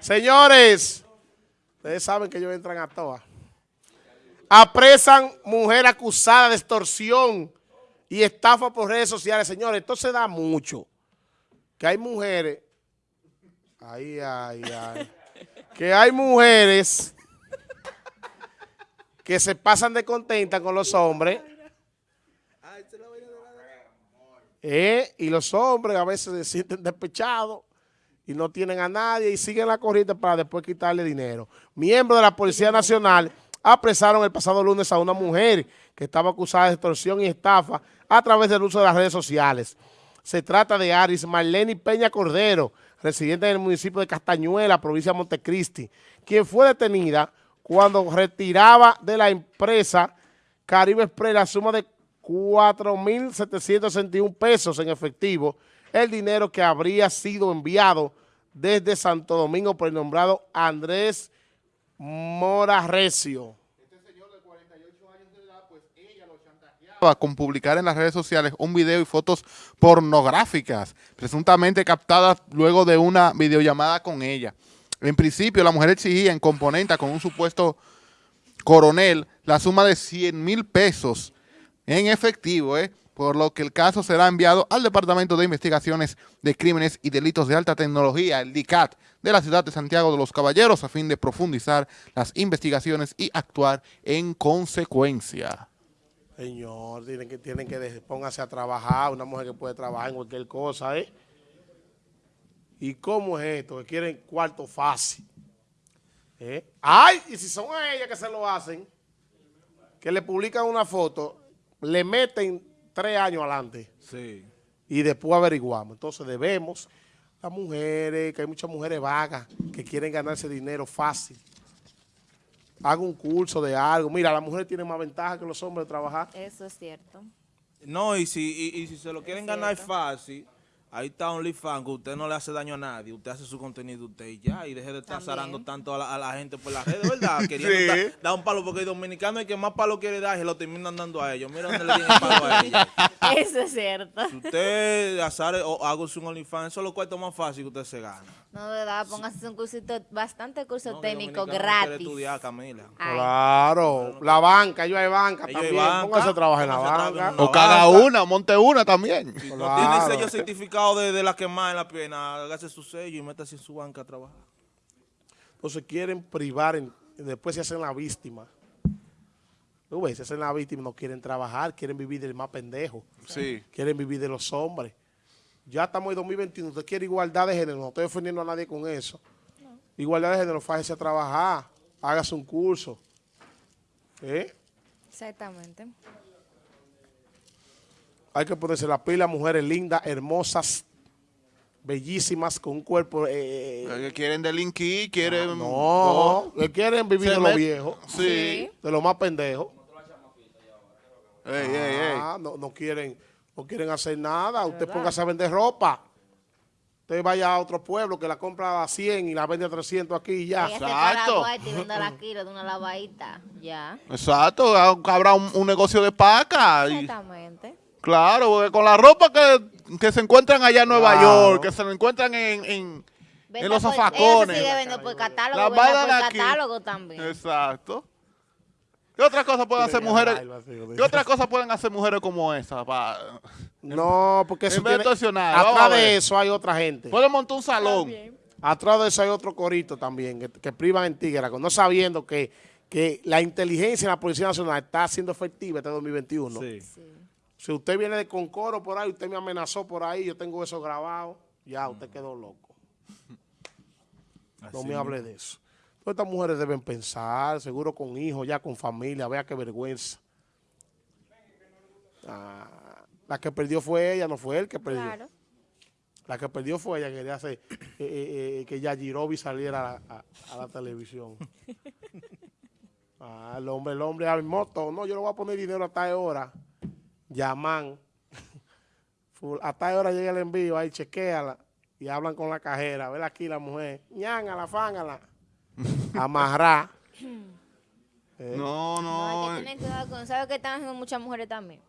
Señores, ustedes saben que ellos entran a todas. Apresan mujer acusada de extorsión y estafa por redes sociales. Señores, esto se da mucho. Que hay mujeres... Ay, ay, ay. Que hay mujeres que se pasan de contenta con los hombres. Eh, y los hombres a veces se sienten despechados y no tienen a nadie y siguen la corriente para después quitarle dinero. Miembros de la Policía Nacional apresaron el pasado lunes a una mujer que estaba acusada de extorsión y estafa a través del uso de las redes sociales. Se trata de Aris Marlene Peña Cordero, residente del municipio de Castañuela, provincia de Montecristi, quien fue detenida cuando retiraba de la empresa Caribe Express la suma de 4.761 pesos en efectivo, el dinero que habría sido enviado desde Santo Domingo por el nombrado Andrés Mora Recio. Este señor de 48 años de edad, pues ella lo chantajeaba con publicar en las redes sociales un video y fotos pornográficas, presuntamente captadas luego de una videollamada con ella. En principio, la mujer exigía en componente con un supuesto coronel la suma de 100 mil pesos en efectivo, ¿eh? Por lo que el caso será enviado al Departamento de Investigaciones de Crímenes y Delitos de Alta Tecnología, el DICAT, de la ciudad de Santiago de los Caballeros, a fin de profundizar las investigaciones y actuar en consecuencia. Señor, tienen que, tienen que póngase a trabajar, una mujer que puede trabajar en cualquier cosa, ¿eh? ¿Y cómo es esto? Que quieren cuarto fácil. ¿Eh? ¡Ay! Y si son a ellas que se lo hacen, que le publican una foto, le meten tres años adelante. Sí. Y después averiguamos. Entonces debemos, las mujeres, que hay muchas mujeres vagas que quieren ganarse dinero fácil. Haga un curso de algo. Mira, las mujeres tienen más ventaja que los hombres de trabajar. Eso es cierto. No, y si, y, si se lo quieren ganar fácil Ahí está OnlyFans, que usted no le hace daño a nadie, usted hace su contenido usted y ya, y deje de estar zarando tanto a la, gente por las redes, ¿verdad? Queriendo dar, un palo, porque el dominicano el que más palo quiere dar, se lo terminan dando a ellos. Mira dónde le tienen palo a ellos. Eso es cierto. Si usted azar o hago su OnlyFans, eso es lo cuarto más fácil que usted se gana. No, de verdad, póngase un cursito, bastante curso técnico gratis. estudiar, Camila. Claro, la banca, yo hay banca también, póngase a trabajar en la banca. O cada una, monte una también. Si no tiene sello certificado de, de la quemada en la pierna, hágase su sello y métase en su banca a trabajar. Entonces quieren privar, después se hacen la víctima. ¿Tú ves? Se hacen la víctima, no quieren trabajar, quieren vivir del más pendejo. Sí. Quieren vivir de los hombres. Ya estamos en 2021, usted quiere igualdad de género, no estoy ofendiendo a nadie con eso. Igualdad de género, fájese a trabajar, hágase un curso. ¿Eh? Exactamente. Hay que ponerse la pila, mujeres lindas, hermosas, bellísimas, con un cuerpo... Eh, que quieren delinquir, quieren... No, que quieren vivir de lo viejo. Sí. De lo más pendejo. Ey, ey, ey. Ah, no, no quieren no quieren hacer nada. Usted póngase a vender ropa. Usted vaya a otro pueblo que la compra a 100 y la vende a 300 aquí y ya. Exacto. Y la kilo de una lavadita, ya. Exacto, habrá un, negocio de paca. Exactamente. Claro, porque con la ropa que, se encuentran allá en Nueva York, que se encuentran en, en, en los zafacones. sigue vendiendo por catálogo, por catálogo también. Exacto. ¿Qué otra cosa pueden hacer mujeres? ¿Qué otra cosa pueden hacer mujeres como esa? no, porque eso tiene, atrás de eso hay otra gente. Pueden montar un salón. Atrás de eso hay otro corito también que, privan en Tigre, no sabiendo que, que la inteligencia en la Policía Nacional está siendo efectiva este 2021. Sí. Si usted viene de Concoro por ahí, usted me amenazó por ahí, yo tengo eso grabado, ya, usted quedó loco. no me hable de eso estas mujeres deben pensar, seguro con hijos, ya con familia, vea qué vergüenza. Ah, la que perdió fue ella, no fue él que perdió. Claro. La que perdió fue ella, quería hacer eh, eh, eh, que Yajirobi saliera a, la televisión. Ah, el hombre, el hombre al moto, no, yo le voy a poner dinero a tal hora. Llaman. a tal hora llega el envío, ahí chequeala y hablan con la cajera. Ve aquí la mujer, ñángala, fángala amarrar. No, no. hay que tener cuidado con, ¿sabes qué están haciendo muchas mujeres también?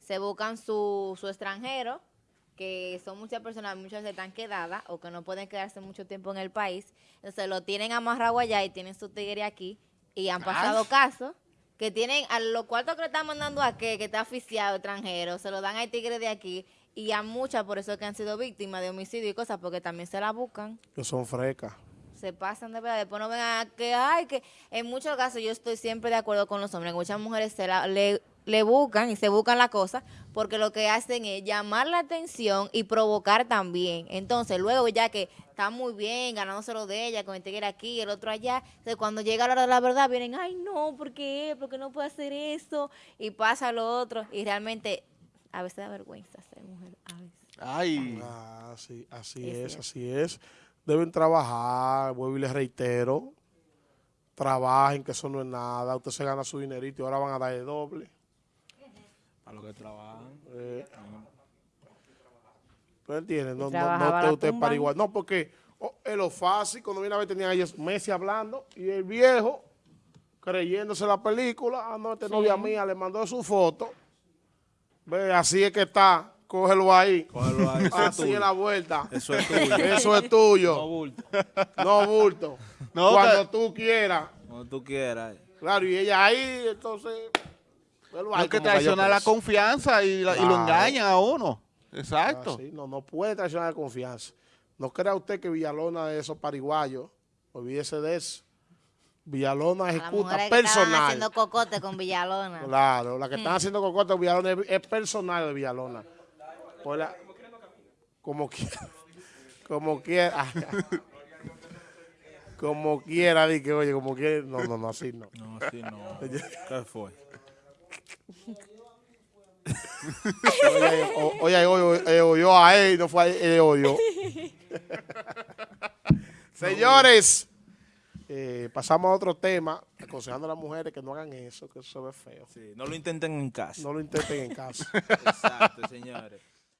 Se buscan su, su extranjero que son muchas personas, muchas veces están quedadas o que no pueden quedarse mucho tiempo en el país, entonces lo tienen amarrado allá y tienen su tigre aquí y han pasado casos que tienen a los cuartos que le están mandando a que, que está oficiado extranjero, se lo dan al tigre de aquí y a muchas por eso que han sido víctimas de homicidio y cosas porque también se la buscan Que son frecas. se pasan de verdad. Después no vengan a que, ay, que en muchos casos yo estoy siempre de acuerdo con los hombres. que Muchas mujeres se la- le, le buscan y se buscan la cosa porque lo que hacen es llamar la atención y provocar también. Entonces, luego ya que está muy bien ganándoselo de ella, con el tigre aquí, el otro allá, entonces cuando llega la hora de la verdad vienen, ay, no, ¿por qué? ¿Por qué no puede hacer eso? Y pasa lo otro. Y realmente a veces da vergüenza ser mujer. A veces. Ay, Ah, así, así Es es, así es. Deben trabajar, vuelvo y les reitero. Trabajen, que eso no es nada. Usted se gana su dinerito y ahora van a dar el doble. Para los que trabajan. Eh. ¿No entiendes? No, no, no esté usted para igual. No, porque oh, es lo fácil. Cuando viene a ver tenían ellos Messi hablando y el viejo creyéndose la película. Ah, no, esta novia mía le mandó su foto. Ve, así es que está. Cógelo ahí. Cógelo ahí, es Así es la vuelta. Eso es tuyo. Eso es tuyo. No bulto. No, bulto. No, Cuando que- tú quieras. Cuando tú quieras. Claro, y ella ahí, entonces. Hay que traicionar la confianza y, la- y lo engañan a uno. Exacto. Ah, sí, no, no puede traicionar la confianza. No crea usted que Villalona es esos pariguayos. Olvídese de eso. Villalona ejecuta estaban personal. haciendo cocote con Villalona. Claro, la que Mm. están haciendo cocote de Villalona es, es personal de Villalona. Pues la- como quiera. Como quiera. como quiera, di que oye, como quiera. No, no, no, así no. No, así no. ¿Qué fue? Oye, oye, oye, oyó a él, no fue a él, él oyó. Señores, eh, pasamos a otro tema, aconsejando a las mujeres que no hagan eso, que eso se ve feo. Sí, no lo intenten en casa. No lo intenten en casa. Exacto, señores.